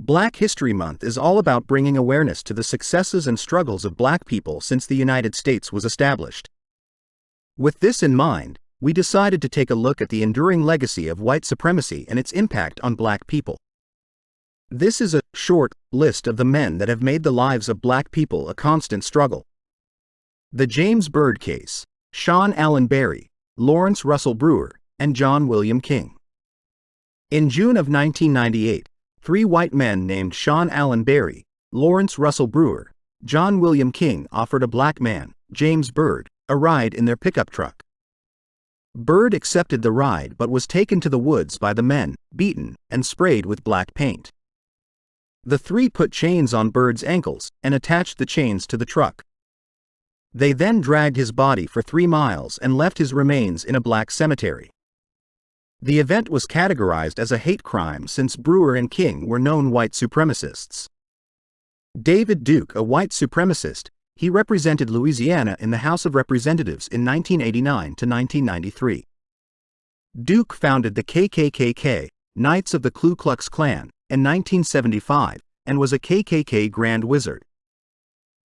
Black History Month is all about bringing awareness to the successes and struggles of black people since the United States was established. With this in mind, we decided to take a look at the enduring legacy of white supremacy and its impact on black people. This is a short list of the men that have made the lives of black people a constant struggle. The James Byrd Case, Shawn Allen Berry, Lawrence Russell Brewer, and John William King. In June of 1998, three white men named Shawn Allen Berry, Lawrence Russell Brewer, John William King offered a black man, James Byrd, a ride in their pickup truck. Byrd accepted the ride but was taken to the woods by the men, beaten, and sprayed with black paint. The three put chains on Byrd's ankles and attached the chains to the truck. They then dragged his body for three miles and left his remains in a black cemetery. The event was categorized as a hate crime since Brewer and King were known white supremacists. David Duke, a white supremacist, he represented Louisiana in the House of Representatives in 1989 to 1993. Duke founded the KKKK, Knights of the Ku Klux Klan, in 1975 and was a KKK Grand Wizard.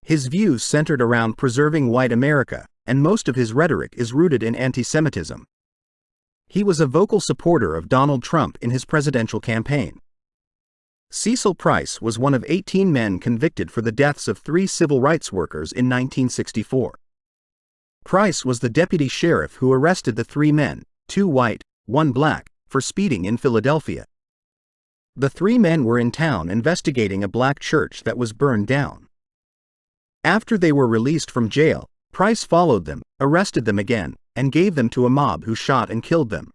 His views centered around preserving white America, and most of his rhetoric is rooted in anti-Semitism. He was a vocal supporter of Donald Trump in his presidential campaign. Cecil Price was one of 18 men convicted for the deaths of three civil rights workers in 1964. Price was the deputy sheriff who arrested the three men, two white, one black, for speeding in Philadelphia. The three men were in town investigating a black church that was burned down. After they were released from jail, Price followed them, arrested them again, and gave them to a mob who shot and killed them.